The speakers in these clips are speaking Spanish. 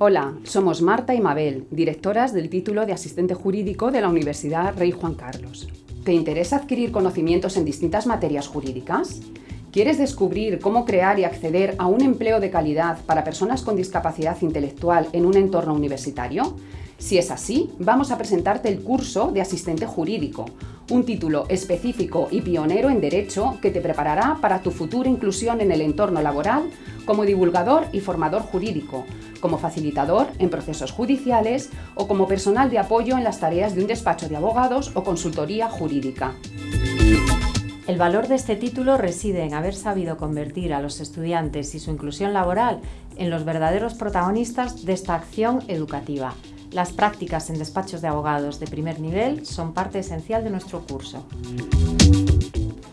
Hola, somos Marta y Mabel, directoras del título de asistente jurídico de la Universidad Rey Juan Carlos. ¿Te interesa adquirir conocimientos en distintas materias jurídicas? ¿Quieres descubrir cómo crear y acceder a un empleo de calidad para personas con discapacidad intelectual en un entorno universitario? Si es así, vamos a presentarte el curso de asistente jurídico, un título específico y pionero en Derecho que te preparará para tu futura inclusión en el entorno laboral como divulgador y formador jurídico, como facilitador en procesos judiciales o como personal de apoyo en las tareas de un despacho de abogados o consultoría jurídica. El valor de este título reside en haber sabido convertir a los estudiantes y su inclusión laboral en los verdaderos protagonistas de esta acción educativa. Las prácticas en despachos de abogados de primer nivel son parte esencial de nuestro curso.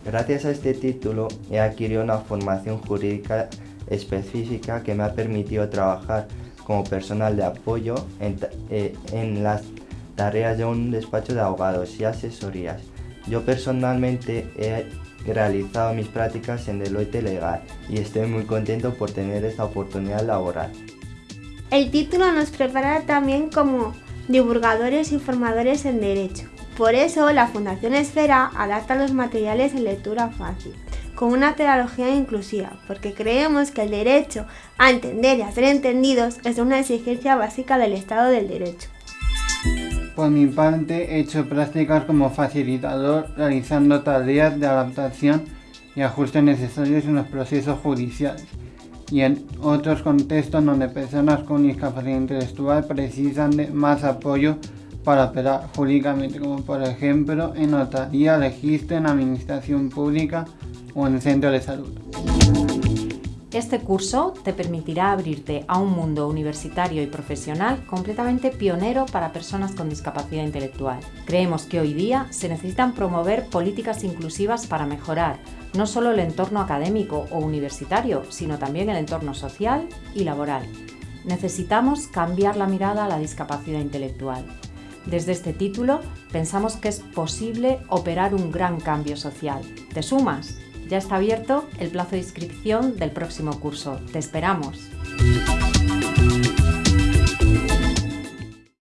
Gracias a este título he adquirido una formación jurídica específica que me ha permitido trabajar como personal de apoyo en, eh, las tareas de un despacho de abogados y asesorías. Yo personalmente he realizado mis prácticas en Deloitte Legal y estoy muy contento por tener esta oportunidad laboral. El título nos prepara también como divulgadores y formadores en Derecho. Por eso la Fundación Esfera adapta los materiales en lectura fácil, con una pedagogía inclusiva, porque creemos que el derecho a entender y a ser entendidos es una exigencia básica del Estado del Derecho. Por mi parte, he hecho prácticas como facilitador, realizando tareas de adaptación y ajustes necesarios en los procesos judiciales y en otros contextos donde personas con discapacidad intelectual precisan de más apoyo para operar jurídicamente, como por ejemplo en notaría, registro, en administración pública o en centro de salud. Este curso te permitirá abrirte a un mundo universitario y profesional completamente pionero para personas con discapacidad intelectual. Creemos que hoy día se necesitan promover políticas inclusivas para mejorar no solo el entorno académico o universitario, sino también el entorno social y laboral. Necesitamos cambiar la mirada a la discapacidad intelectual. Desde este título pensamos que es posible operar un gran cambio social. ¿Te sumas? Ya está abierto el plazo de inscripción del próximo curso. ¡Te esperamos!